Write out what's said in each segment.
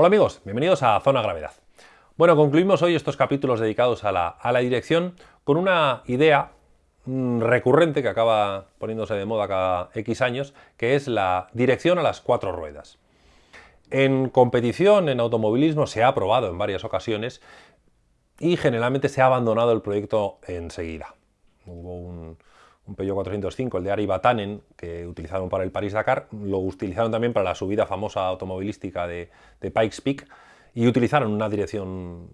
Hola amigos, bienvenidos a Zona Gravedad. Bueno, concluimos hoy estos capítulos dedicados a la, dirección con una idea mm, recurrente que acaba poniéndose de moda cada X años, que es la dirección a las cuatro ruedas. En competición, en automovilismo, se ha aprobado en varias ocasiones y generalmente se ha abandonado el proyecto enseguida. Hubo un, un Peugeot 405, el de Ari Batanen, que utilizaron para el París-Dakar, lo utilizaron también para la subida famosa automovilística de, Pikes Peak y utilizaron una dirección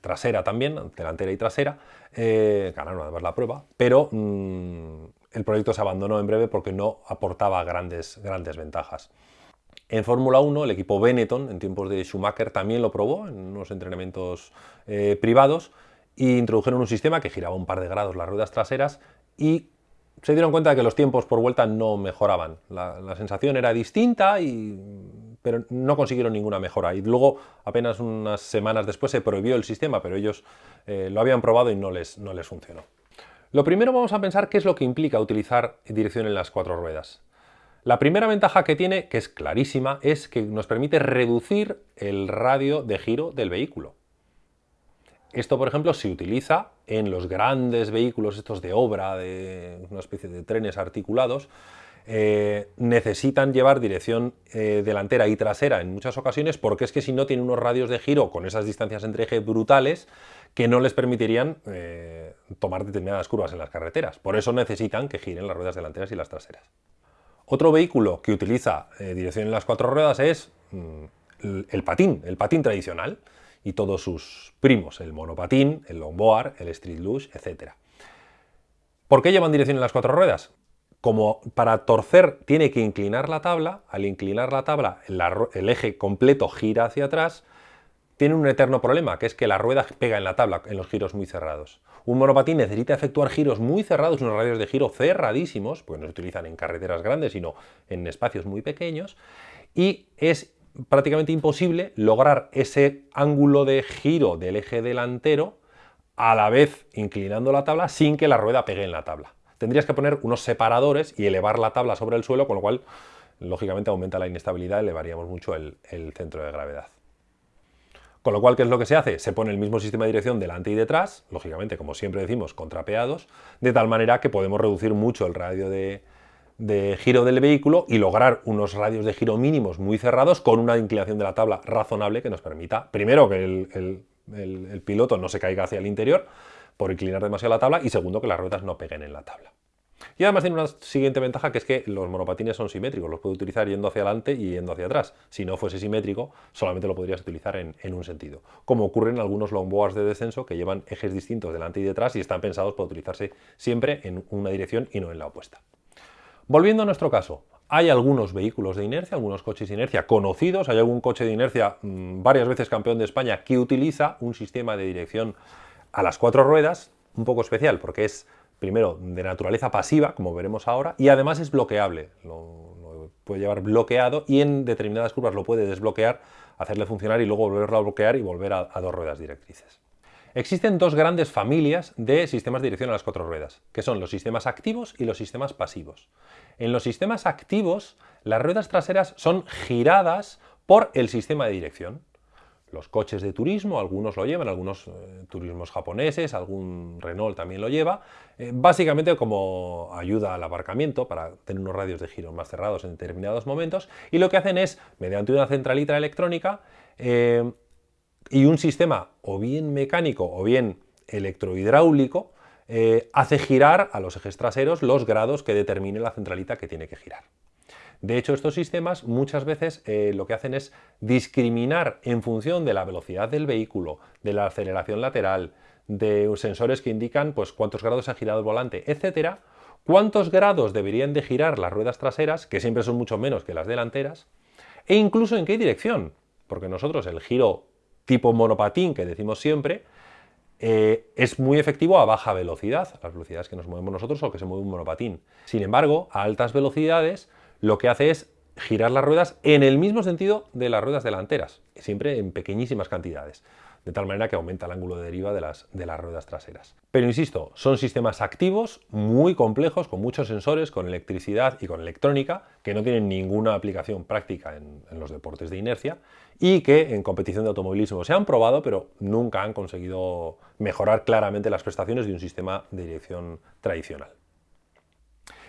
trasera también, delantera y trasera, eh, ganaron además la prueba, pero mm, el proyecto se abandonó en breve porque no aportaba grandes, grandes ventajas. En Fórmula 1, el equipo Benetton, en tiempos de Schumacher, también lo probó en unos entrenamientos eh, privados e introdujeron un sistema que giraba un par de grados las ruedas traseras y se dieron cuenta de que los tiempos por vuelta no mejoraban. La, sensación era distinta, y, pero no consiguieron ninguna mejora. Y luego, apenas unas semanas después, se prohibió el sistema, pero ellos eh, lo habían probado y no les, no les funcionó. Lo primero vamos a pensar qué es lo que implica utilizar dirección en las cuatro ruedas. La primera ventaja que tiene, que es clarísima, es que nos permite reducir el radio de giro del vehículo. Esto, por ejemplo, se utiliza en los grandes vehículos estos de obra, de una especie de trenes articulados, eh, necesitan llevar dirección eh, delantera y trasera en muchas ocasiones porque es que si no tienen unos radios de giro con esas distancias entre eje brutales que no les permitirían eh, tomar determinadas curvas en las carreteras. Por eso necesitan que giren las ruedas delanteras y las traseras. Otro vehículo que utiliza dirección en las cuatro ruedas es mm, el patín, el patín tradicional y todos sus primos, el monopatín, el longboard, el street luge, etc. ¿Por qué llevan dirección en las cuatro ruedas? Como para torcer tiene que inclinar la tabla, al inclinar la tabla el, eje completo gira hacia atrás, tiene un eterno problema, que es que la rueda pega en la tabla en los giros muy cerrados. Un monopatín necesita efectuar giros muy cerrados, unos radios de giro cerradísimos, porque no se utilizan en carreteras grandes, sino en espacios muy pequeños, y es prácticamente imposible lograr ese ángulo de giro del eje delantero a la vez inclinando la tabla sin que la rueda pegue en la tabla. Tendrías que poner unos separadores y elevar la tabla sobre el suelo, con lo cual, lógicamente, aumenta la inestabilidad elevaríamos mucho el, el centro de gravedad. Con lo cual, ¿qué es lo que se hace? Se pone el mismo sistema de dirección delante y detrás, lógicamente, como siempre decimos, contrapeados, de tal manera que podemos reducir mucho el radio de, de giro del vehículo y lograr unos radios de giro mínimos muy cerrados con una inclinación de la tabla razonable que nos permita, primero, que el, piloto no se caiga hacia el interior por inclinar demasiado la tabla y segundo, que las ruedas no peguen en la tabla. Y además tiene una siguiente ventaja que es que los monopatines son simétricos, los puedo utilizar yendo hacia adelante y yendo hacia atrás. Si no fuese simétrico, solamente lo podrías utilizar en, en un sentido. Como ocurre en algunos longboards de descenso que llevan ejes distintos delante y detrás y están pensados para utilizarse siempre en una dirección y no en la opuesta. Volviendo a nuestro caso, hay algunos vehículos de inercia, algunos coches de inercia conocidos, hay algún coche de inercia mm, varias veces campeón de España que utiliza un sistema de dirección a las cuatro ruedas, un poco especial porque es primero de naturaleza pasiva, como veremos ahora, y además es bloqueable, lo, puede llevar bloqueado y en determinadas curvas lo puede desbloquear, hacerle funcionar y luego volverlo a bloquear y volver a dos ruedas directrices. Existen dos grandes familias de sistemas de dirección a las cuatro ruedas, que son los sistemas activos y los sistemas pasivos. En los sistemas activos, las ruedas traseras son giradas por el sistema de dirección. Los coches de turismo, algunos lo llevan, algunos eh, turismos japoneses, algún Renault también lo lleva, eh, básicamente como ayuda al aparcamiento para tener unos radios de giro más cerrados en determinados momentos, y lo que hacen es, mediante una centralita electrónica, eh, y un sistema o bien mecánico o bien electrohidráulico eh, hace girar a los ejes traseros los grados que determine la centralita que tiene que girar. De hecho, estos sistemas muchas veces eh, lo que hacen es discriminar en función de la velocidad del vehículo, de la aceleración lateral, de sensores que indican pues, cuántos grados ha girado el volante, etcétera, cuántos grados deberían de girar las ruedas traseras, que siempre son mucho menos que las delanteras, e incluso en qué dirección, porque nosotros el giro tipo monopatín que decimos siempre, eh, es muy efectivo a baja velocidad, las velocidades que nos movemos nosotros o que se mueve un monopatín. Sin embargo, a altas velocidades lo que hace es girar las ruedas en el mismo sentido de las ruedas delanteras, siempre en pequeñísimas cantidades. De tal manera que aumenta el ángulo de deriva de las, de las ruedas traseras. Pero insisto, son sistemas activos muy complejos, con muchos sensores, con electricidad y con electrónica, que no tienen ninguna aplicación práctica en, en los deportes de inercia y que en competición de automovilismo se han probado, pero nunca han conseguido mejorar claramente las prestaciones de un sistema de dirección tradicional.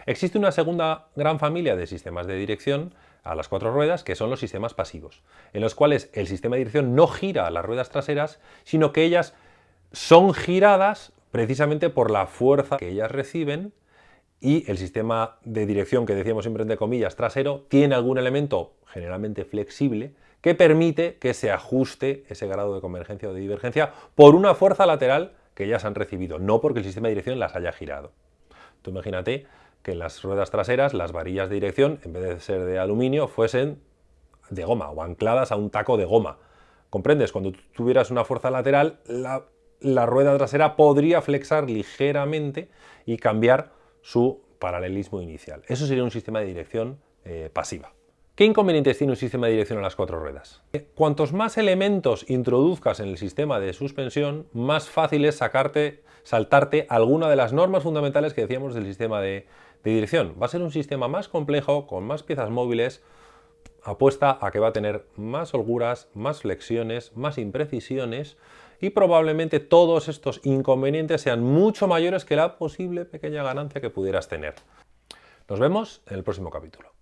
Existe una segunda gran familia de sistemas de dirección a las cuatro ruedas, que son los sistemas pasivos, en los cuales el sistema de dirección no gira las ruedas traseras, sino que ellas son giradas precisamente por la fuerza que ellas reciben y el sistema de dirección que decíamos siempre entre comillas trasero tiene algún elemento generalmente flexible que permite que se ajuste ese grado de convergencia o de divergencia por una fuerza lateral que ellas han recibido, no porque el sistema de dirección las haya girado. Tú imagínate que las ruedas traseras las varillas de dirección, en vez de ser de aluminio, fuesen de goma o ancladas a un taco de goma. ¿Comprendes? Cuando tuvieras una fuerza lateral, la, rueda trasera podría flexar ligeramente y cambiar su paralelismo inicial. Eso sería un sistema de dirección eh, pasiva. ¿Qué inconvenientes tiene un sistema de dirección a las cuatro ruedas? Cuantos más elementos introduzcas en el sistema de suspensión, más fácil es sacarte, saltarte alguna de las normas fundamentales que decíamos del sistema de, dirección. Va a ser un sistema más complejo, con más piezas móviles, apuesta a que va a tener más holguras, más flexiones, más imprecisiones y probablemente todos estos inconvenientes sean mucho mayores que la posible pequeña ganancia que pudieras tener. Nos vemos en el próximo capítulo.